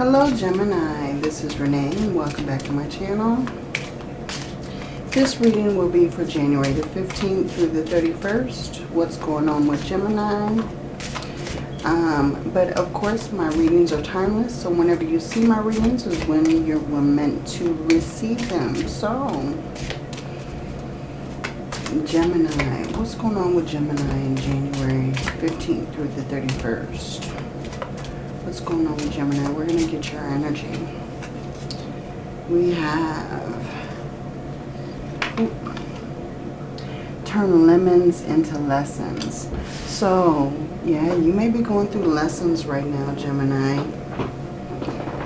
Hello Gemini, this is Renee and welcome back to my channel. This reading will be for January the 15th through the 31st. What's going on with Gemini? Um, but of course my readings are timeless, so whenever you see my readings is when you were meant to receive them. So, Gemini, what's going on with Gemini in January 15th through the 31st? What's going on with Gemini? We're going to get your energy. We have turn lemons into lessons. So, yeah, you may be going through lessons right now, Gemini.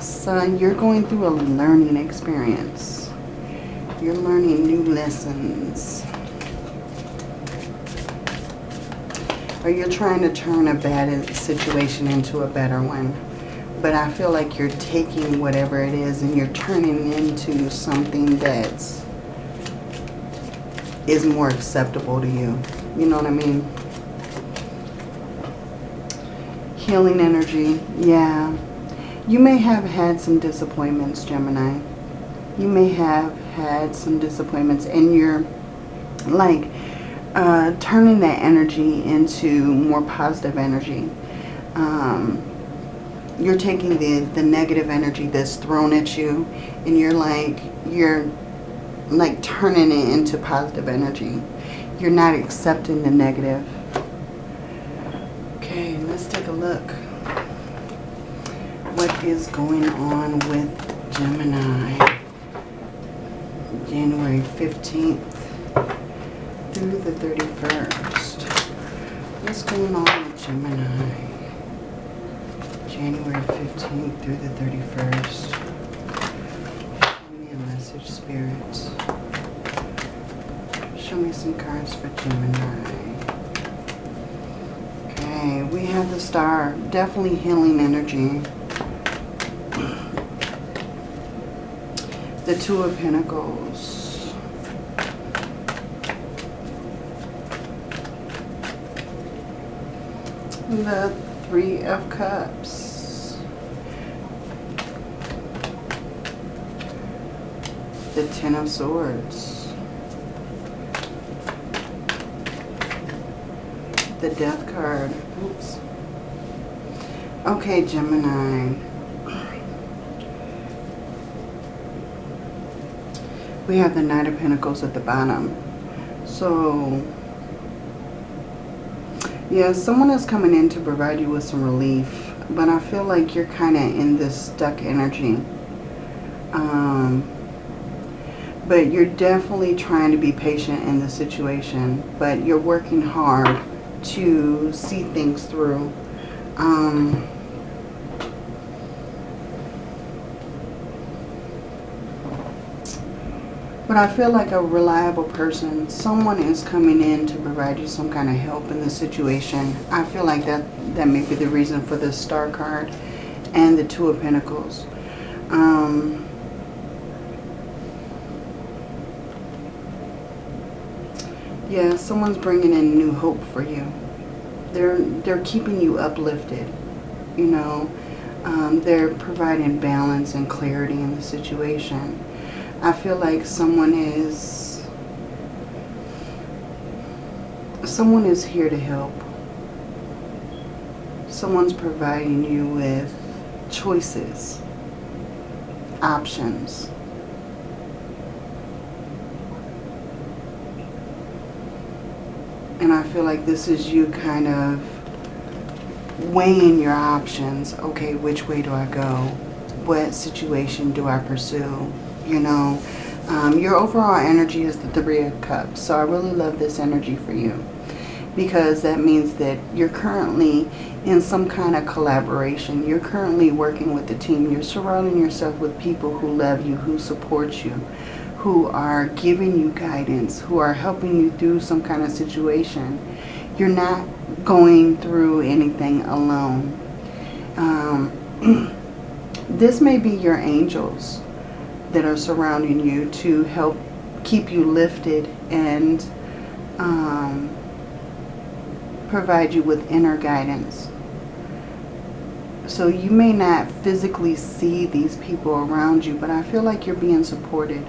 Son, you're going through a learning experience. You're learning new lessons. Or you're trying to turn a bad situation into a better one. But I feel like you're taking whatever it is and you're turning into something that's is more acceptable to you. You know what I mean? Healing energy. Yeah. You may have had some disappointments, Gemini. You may have had some disappointments and you're like uh, turning that energy into more positive energy. Um, you're taking the, the negative energy that's thrown at you and you're like, you're like turning it into positive energy. You're not accepting the negative. Okay, let's take a look. What is going on with Gemini? January 15th through the 31st. What's going on with Gemini? January 15th through the 31st. Show me a message, spirits. Show me some cards for Gemini. Okay, we have the star. Definitely healing energy. The Two of Pentacles. The Three of Cups. The Ten of Swords. The Death card. Oops. Okay, Gemini. We have the Knight of Pentacles at the bottom. So, yeah, someone is coming in to provide you with some relief. But I feel like you're kind of in this stuck energy. Um, but you're definitely trying to be patient in the situation. But you're working hard to see things through. Um, But I feel like a reliable person, someone is coming in to provide you some kind of help in the situation. I feel like that, that may be the reason for the star card and the two of pentacles. Um, yeah, someone's bringing in new hope for you. They're, they're keeping you uplifted, you know. Um, they're providing balance and clarity in the situation. I feel like someone is someone is here to help. Someone's providing you with choices, options. And I feel like this is you kind of weighing your options. Okay, which way do I go? What situation do I pursue? You know. Um, your overall energy is the Three of Cups. So I really love this energy for you. Because that means that you're currently in some kind of collaboration. You're currently working with the team. You're surrounding yourself with people who love you, who support you, who are giving you guidance, who are helping you through some kind of situation. You're not going through anything alone. Um, this may be your angels that are surrounding you to help keep you lifted and um, provide you with inner guidance. So you may not physically see these people around you, but I feel like you're being supported.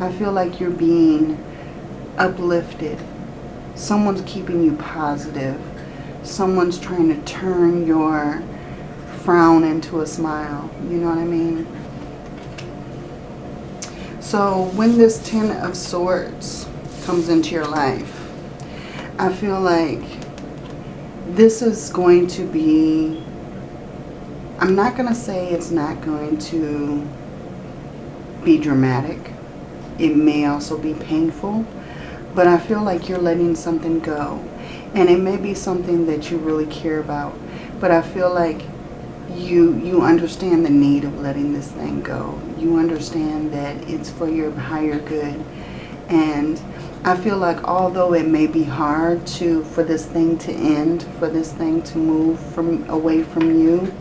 I feel like you're being uplifted. Someone's keeping you positive. Someone's trying to turn your frown into a smile. You know what I mean? So when this Ten of Swords comes into your life, I feel like this is going to be, I'm not going to say it's not going to be dramatic. It may also be painful, but I feel like you're letting something go. And it may be something that you really care about, but I feel like you you understand the need of letting this thing go. You understand that it's for your higher good. And I feel like although it may be hard to for this thing to end, for this thing to move from away from you,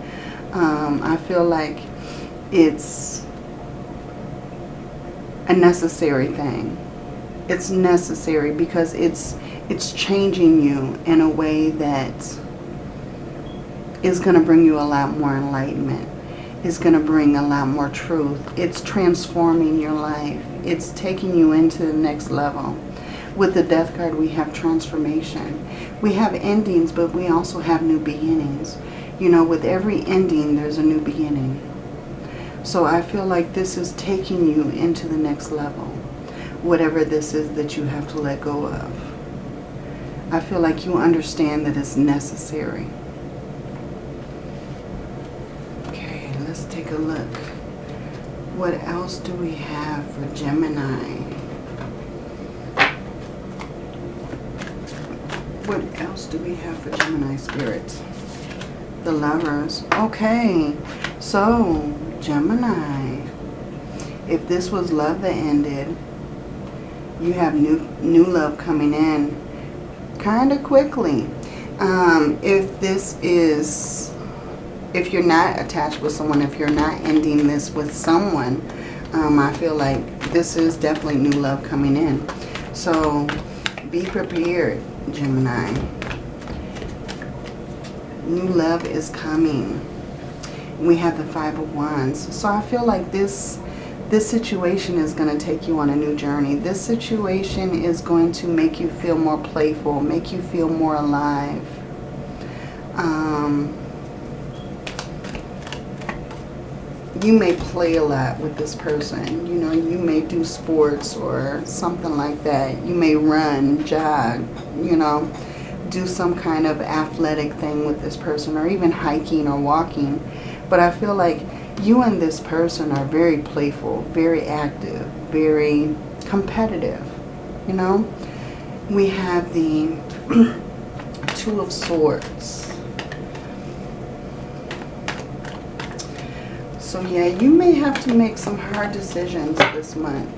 um, I feel like it's a necessary thing. It's necessary because it's it's changing you in a way that is going to bring you a lot more enlightenment. It's going to bring a lot more truth. It's transforming your life. It's taking you into the next level. With the death card, we have transformation. We have endings, but we also have new beginnings. You know, with every ending, there's a new beginning. So I feel like this is taking you into the next level. Whatever this is that you have to let go of. I feel like you understand that it's necessary. Take a look. What else do we have for Gemini? What else do we have for Gemini spirits? The lovers. Okay. So, Gemini. If this was love that ended, you have new new love coming in kind of quickly. Um, if this is if you're not attached with someone, if you're not ending this with someone, um, I feel like this is definitely new love coming in. So be prepared, Gemini. New love is coming. We have the Five of Wands. So I feel like this this situation is going to take you on a new journey. This situation is going to make you feel more playful, make you feel more alive. Um, you may play a lot with this person. You know, you may do sports or something like that. You may run, jog, you know, do some kind of athletic thing with this person or even hiking or walking. But I feel like you and this person are very playful, very active, very competitive, you know. We have the Two of Swords. So yeah, you may have to make some hard decisions this month.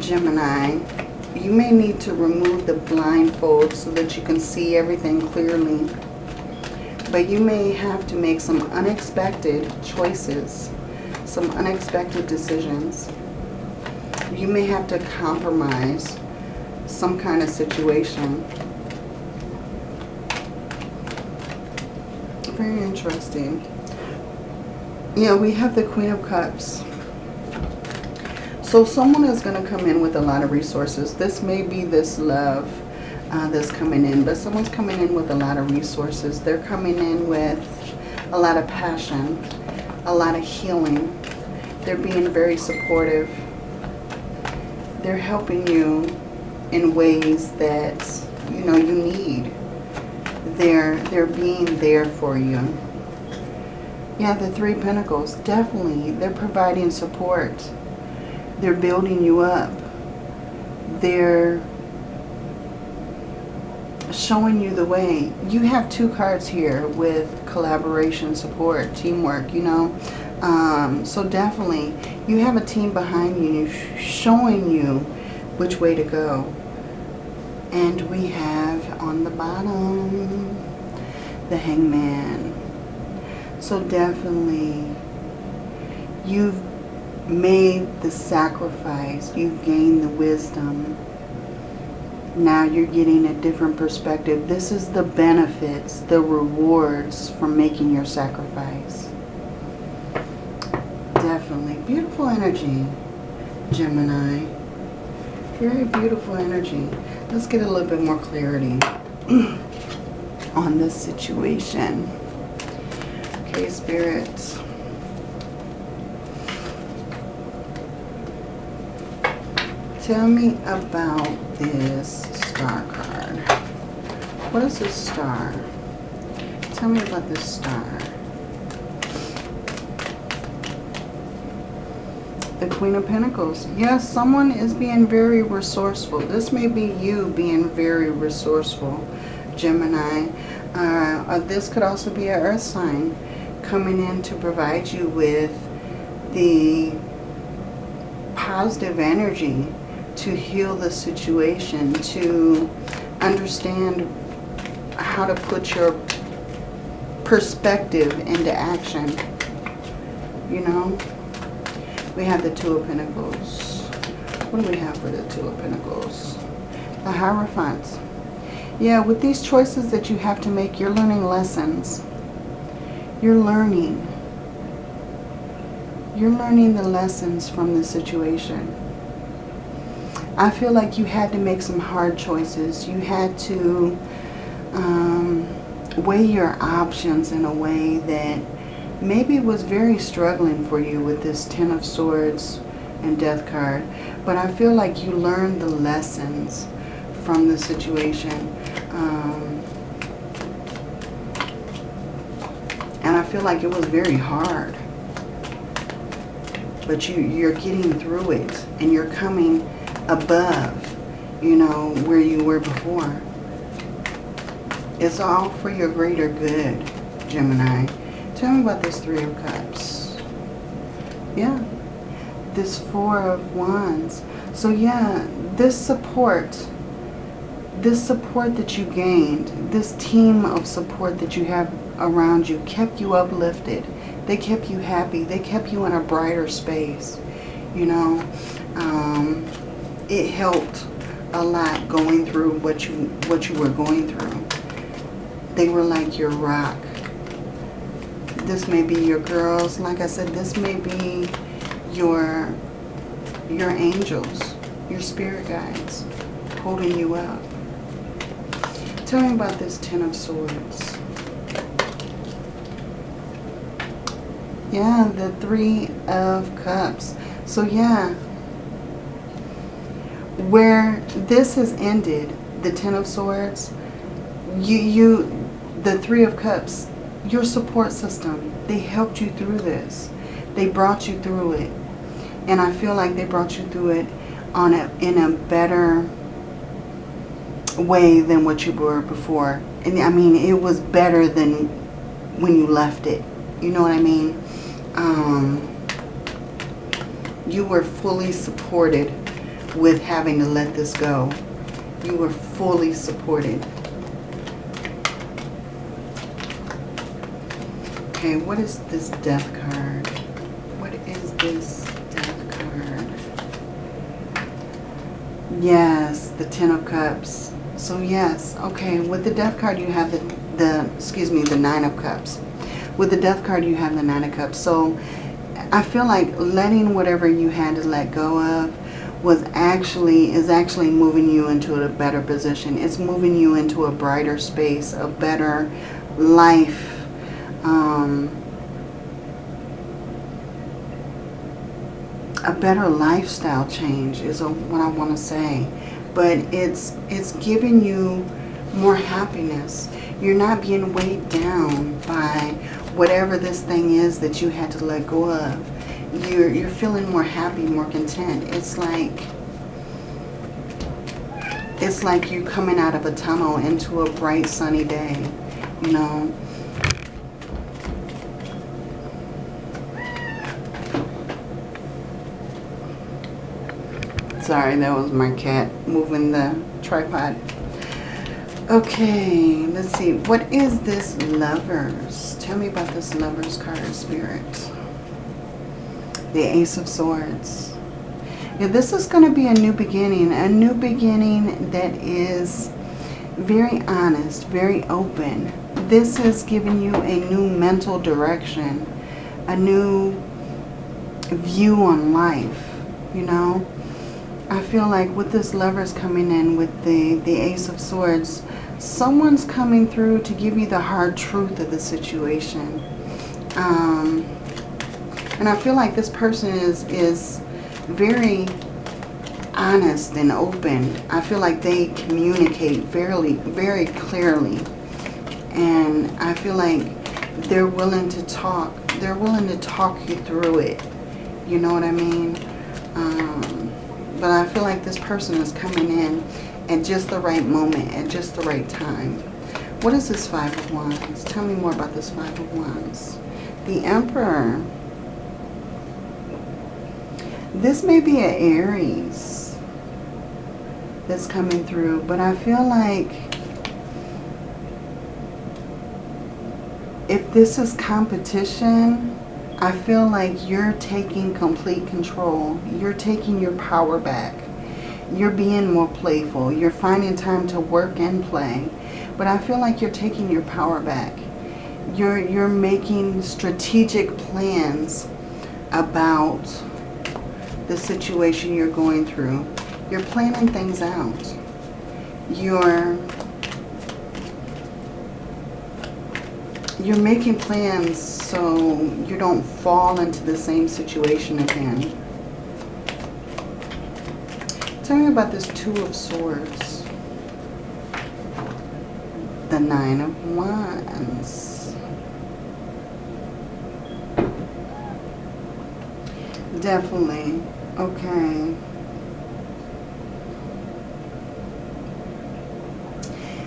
Gemini, you may need to remove the blindfold so that you can see everything clearly. But you may have to make some unexpected choices, some unexpected decisions. You may have to compromise some kind of situation. Very interesting. Yeah, we have the Queen of Cups. So someone is going to come in with a lot of resources. This may be this love uh, that's coming in, but someone's coming in with a lot of resources. They're coming in with a lot of passion, a lot of healing. They're being very supportive. They're helping you in ways that, you know, you need. They're, they're being there for you. Yeah, the Three Pentacles, definitely. They're providing support. They're building you up. They're showing you the way. You have two cards here with collaboration, support, teamwork, you know. Um, so definitely, you have a team behind you showing you which way to go. And we have on the bottom, the hangman. So definitely, you've made the sacrifice. You've gained the wisdom. Now you're getting a different perspective. This is the benefits, the rewards from making your sacrifice. Definitely. Beautiful energy, Gemini. Very beautiful energy. Let's get a little bit more clarity on this situation. Okay, spirits. Tell me about this star card. What is this star? Tell me about this star. The Queen of Pentacles. Yes, someone is being very resourceful. This may be you being very resourceful, Gemini. Uh, this could also be an earth sign coming in to provide you with the positive energy to heal the situation, to understand how to put your perspective into action. You know? We have the Two of Pentacles. What do we have for the Two of Pentacles? The Hierophant. Yeah, with these choices that you have to make, you're learning lessons. You're learning. You're learning the lessons from the situation. I feel like you had to make some hard choices. You had to um, weigh your options in a way that maybe was very struggling for you with this Ten of Swords and Death card. But I feel like you learned the lessons from the situation. Um, and I feel like it was very hard. But you, you're getting through it and you're coming above, you know, where you were before. It's all for your greater good, Gemini. Tell me about this Three of Cups. Yeah. This Four of Wands. So yeah, this support, this support that you gained, this team of support that you have around you kept you uplifted. They kept you happy. They kept you in a brighter space, you know. Um, it helped a lot going through what you what you were going through. They were like your rock. This may be your girls. Like I said, this may be your your angels, your spirit guides holding you up. Tell me about this Ten of Swords. Yeah, the Three of Cups. So yeah, where this has ended, the Ten of Swords, you, you, the Three of Cups, your support system, they helped you through this. They brought you through it. And I feel like they brought you through it on a, in a better way than what you were before. And I mean, it was better than when you left it. You know what I mean? Um, you were fully supported with having to let this go. You were fully supported. Okay, what is this death card? What is this death card? Yes, the Ten of Cups. So yes, okay, with the death card you have the, the excuse me, the Nine of Cups. With the death card you have the Nine of Cups. So I feel like letting whatever you had to let go of was actually is actually moving you into a better position. It's moving you into a brighter space, a better life. Um, a better lifestyle change is what I want to say. But it's it's giving you more happiness. You're not being weighed down by whatever this thing is that you had to let go of you're, you're feeling more happy, more content. It's like, it's like you're coming out of a tunnel into a bright sunny day, you know. Sorry, that was my cat moving the tripod. Okay, let's see. What is this lovers? Tell me about this lovers card, Spirit the Ace of Swords. Yeah, this is going to be a new beginning. A new beginning that is very honest, very open. This is giving you a new mental direction, a new view on life, you know. I feel like with this lovers coming in with the, the Ace of Swords, someone's coming through to give you the hard truth of the situation. Um, and I feel like this person is, is very honest and open. I feel like they communicate very, very clearly. And I feel like they're willing to talk. They're willing to talk you through it. You know what I mean? Um, but I feel like this person is coming in at just the right moment, at just the right time. What is this Five of Wands? Tell me more about this Five of Wands. The Emperor. This may be an Aries that's coming through, but I feel like if this is competition, I feel like you're taking complete control. You're taking your power back. You're being more playful. You're finding time to work and play. But I feel like you're taking your power back. You're, you're making strategic plans about the situation you're going through. You're planning things out. You're you're making plans so you don't fall into the same situation again. Tell me about this Two of Swords. The Nine of Wands. Definitely. Okay.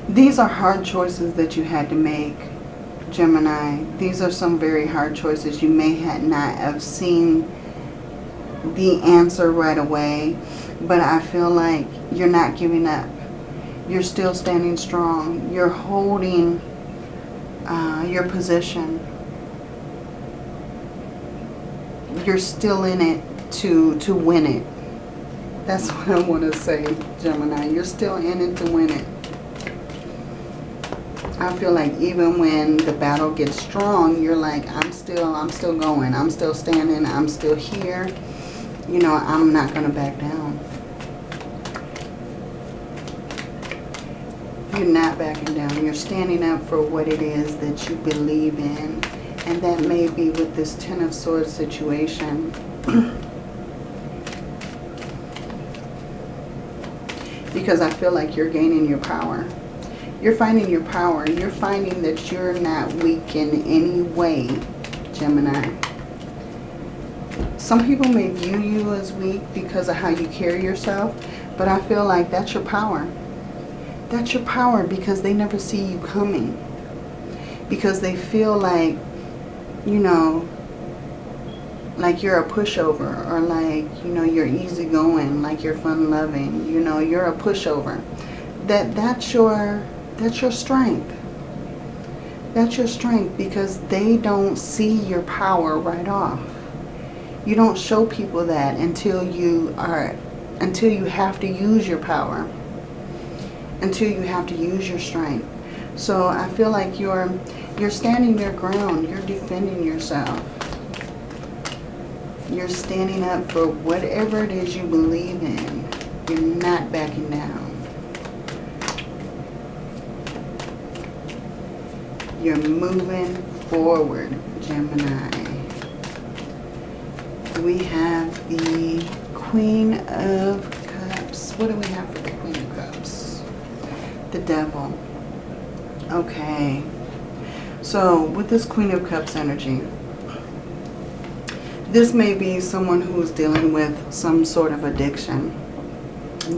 These are hard choices that you had to make, Gemini. These are some very hard choices. You may not have seen the answer right away, but I feel like you're not giving up. You're still standing strong. You're holding uh, your position. You're still in it to, to win it. That's what I want to say, Gemini. You're still in it to win it. I feel like even when the battle gets strong, you're like, I'm still, I'm still going. I'm still standing. I'm still here. You know, I'm not going to back down. You're not backing down. You're standing up for what it is that you believe in. And that may be with this Ten of Swords situation. because I feel like you're gaining your power. You're finding your power. You're finding that you're not weak in any way, Gemini. Some people may view you as weak because of how you carry yourself, but I feel like that's your power. That's your power because they never see you coming. Because they feel like, you know, like you're a pushover or like, you know, you're easygoing, like you're fun-loving, you know, you're a pushover. That that's your that's your strength. That's your strength because they don't see your power right off. You don't show people that until you are until you have to use your power. Until you have to use your strength. So I feel like you're you're standing your ground, you're defending yourself. You're standing up for whatever it is you believe in. You're not backing down. You're moving forward, Gemini. We have the Queen of Cups. What do we have for the Queen of Cups? The Devil. Okay. So, with this Queen of Cups energy, this may be someone who's dealing with some sort of addiction.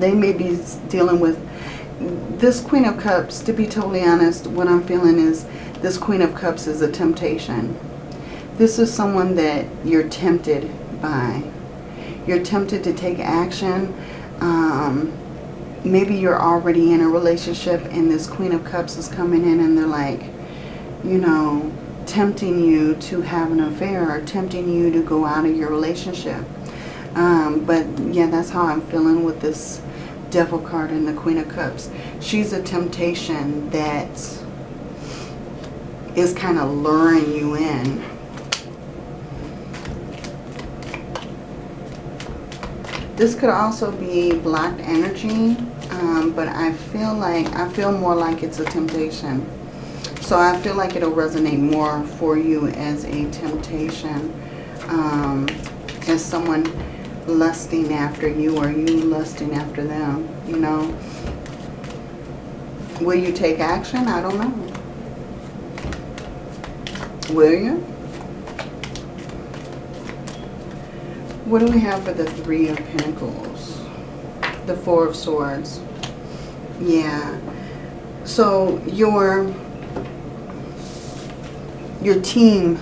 They may be dealing with this Queen of Cups, to be totally honest, what I'm feeling is this Queen of Cups is a temptation. This is someone that you're tempted by. You're tempted to take action. Um, maybe you're already in a relationship and this Queen of Cups is coming in and they're like, you know, tempting you to have an affair or tempting you to go out of your relationship. Um, but yeah, that's how I'm feeling with this Devil card and the Queen of Cups. She's a temptation that is kind of luring you in. This could also be blocked energy, um, but I feel like, I feel more like it's a temptation. So I feel like it'll resonate more for you as a temptation. Um, as someone lusting after you or you lusting after them, you know. Will you take action? I don't know. Will you? What do we have for the Three of Pentacles? The Four of Swords. Yeah. So your your team,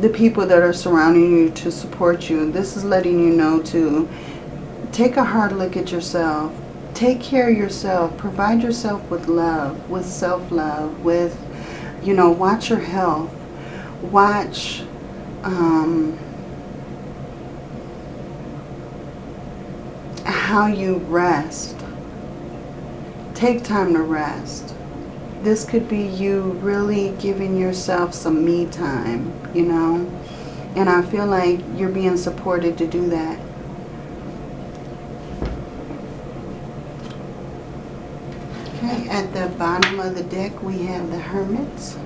the people that are surrounding you to support you, this is letting you know to take a hard look at yourself. Take care of yourself. Provide yourself with love, with self-love, with, you know, watch your health. Watch um, how you rest. Take time to rest this could be you really giving yourself some me time, you know. And I feel like you're being supported to do that. Okay, at the bottom of the deck we have the Hermits.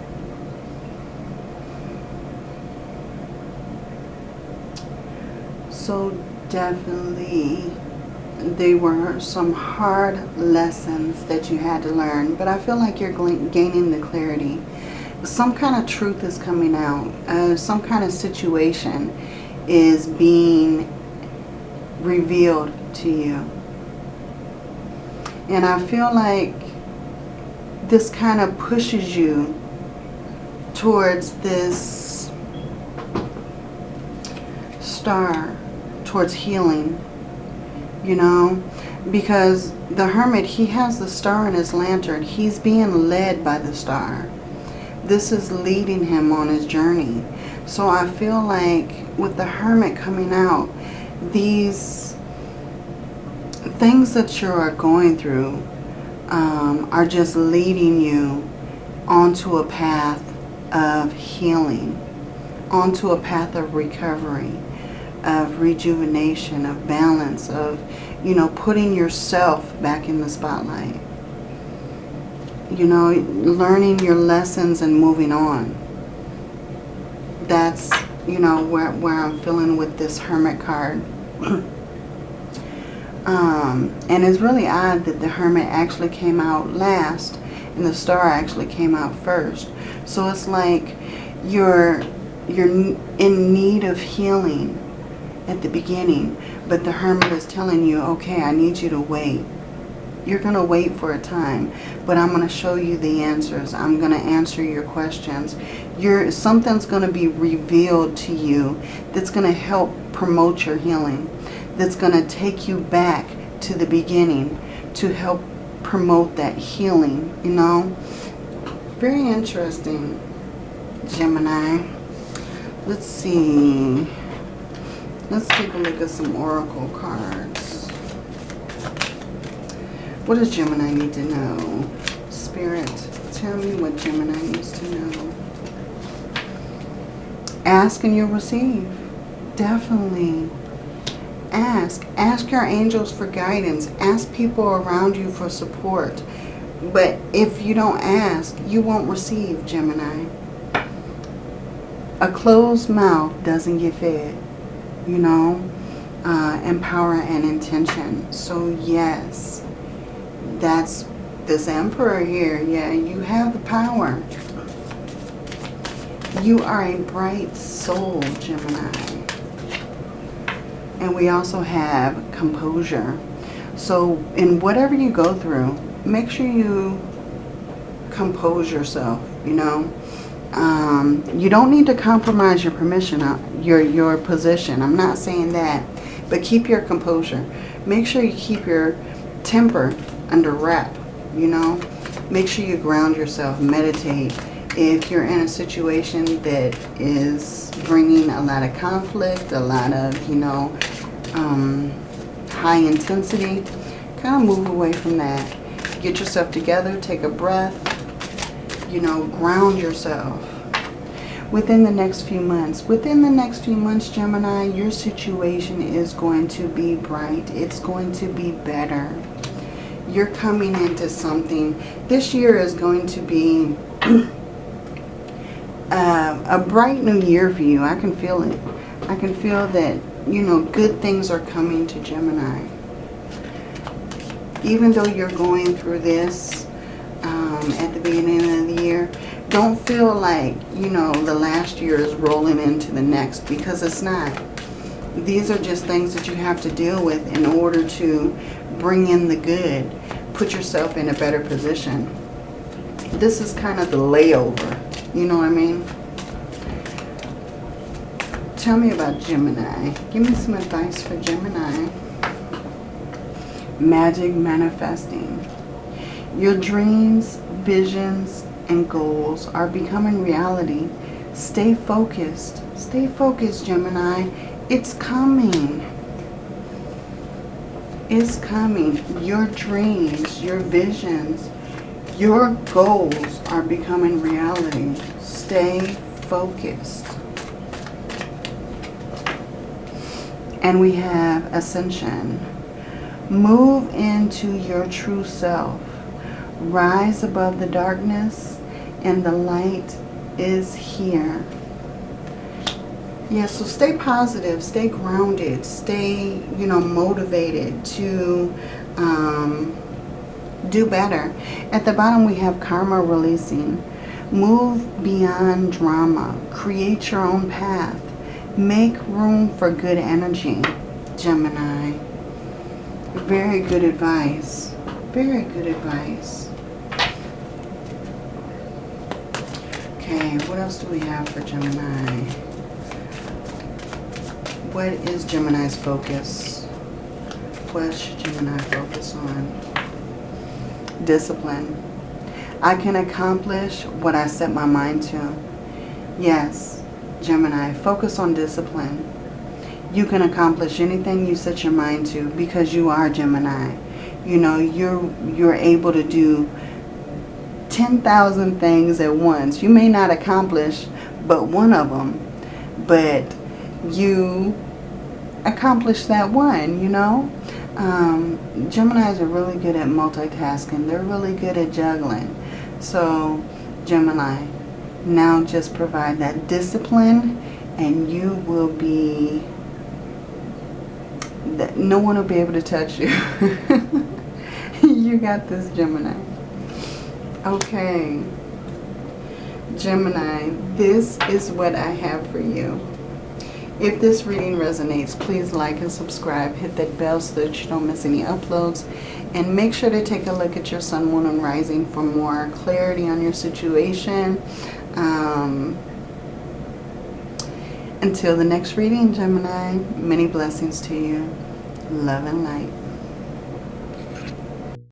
So definitely they were some hard lessons that you had to learn. But I feel like you're gaining the clarity. Some kind of truth is coming out. Uh, some kind of situation is being revealed to you. And I feel like this kind of pushes you towards this star, towards healing you know, because the hermit, he has the star in his lantern. He's being led by the star. This is leading him on his journey. So I feel like with the hermit coming out, these things that you are going through um, are just leading you onto a path of healing, onto a path of recovery of rejuvenation, of balance, of, you know, putting yourself back in the spotlight. You know, learning your lessons and moving on. That's, you know, where, where I'm feeling with this Hermit card. um, and it's really odd that the Hermit actually came out last and the Star actually came out first. So it's like you're, you're in need of healing at the beginning. But the hermit is telling you, okay, I need you to wait. You're going to wait for a time, but I'm going to show you the answers. I'm going to answer your questions. You're, something's going to be revealed to you that's going to help promote your healing. That's going to take you back to the beginning to help promote that healing, you know. Very interesting, Gemini. Let's see. Let's take a look at some oracle cards. What does Gemini need to know? Spirit, tell me what Gemini needs to know. Ask and you'll receive. Definitely. Ask. Ask your angels for guidance. Ask people around you for support. But if you don't ask, you won't receive, Gemini. A closed mouth doesn't get fed you know, uh, and power and intention. So yes, that's this emperor here. Yeah, you have the power. You are a bright soul, Gemini. And we also have composure. So in whatever you go through, make sure you compose yourself, you know. Um, you don't need to compromise your permission, uh, your, your position. I'm not saying that. But keep your composure. Make sure you keep your temper under wrap, you know. Make sure you ground yourself, meditate. If you're in a situation that is bringing a lot of conflict, a lot of, you know, um, high intensity, kind of move away from that. Get yourself together, take a breath, you know, ground yourself. Within the next few months, within the next few months, Gemini, your situation is going to be bright. It's going to be better. You're coming into something. This year is going to be uh, a bright new year for you. I can feel it. I can feel that, you know, good things are coming to Gemini. Even though you're going through this um, at the beginning of the year, don't feel like, you know, the last year is rolling into the next because it's not. These are just things that you have to deal with in order to bring in the good. Put yourself in a better position. This is kind of the layover. You know what I mean? Tell me about Gemini. Give me some advice for Gemini. Magic manifesting. Your dreams, visions, and goals are becoming reality. Stay focused. Stay focused, Gemini. It's coming. It's coming. Your dreams, your visions, your goals are becoming reality. Stay focused. And we have ascension. Move into your true self. Rise above the darkness and the light is here. Yeah, so stay positive, stay grounded, stay, you know, motivated to um, do better. At the bottom we have karma releasing. Move beyond drama. Create your own path. Make room for good energy, Gemini. Very good advice. Very good advice. Okay, what else do we have for Gemini? What is Gemini's focus? What should Gemini focus on? Discipline. I can accomplish what I set my mind to. Yes, Gemini, focus on discipline. You can accomplish anything you set your mind to because you are Gemini. You know, you're you're able to do 10,000 things at once. You may not accomplish but one of them, but you accomplish that one, you know. Um, Geminis are really good at multitasking. They're really good at juggling. So, Gemini, now just provide that discipline and you will be, that no one will be able to touch you. you got this, Gemini. Okay. Gemini, this is what I have for you. If this reading resonates, please like and subscribe. Hit that bell so that you don't miss any uploads. And make sure to take a look at your sun, moon, and rising for more clarity on your situation. Um, until the next reading, Gemini, many blessings to you. Love and light.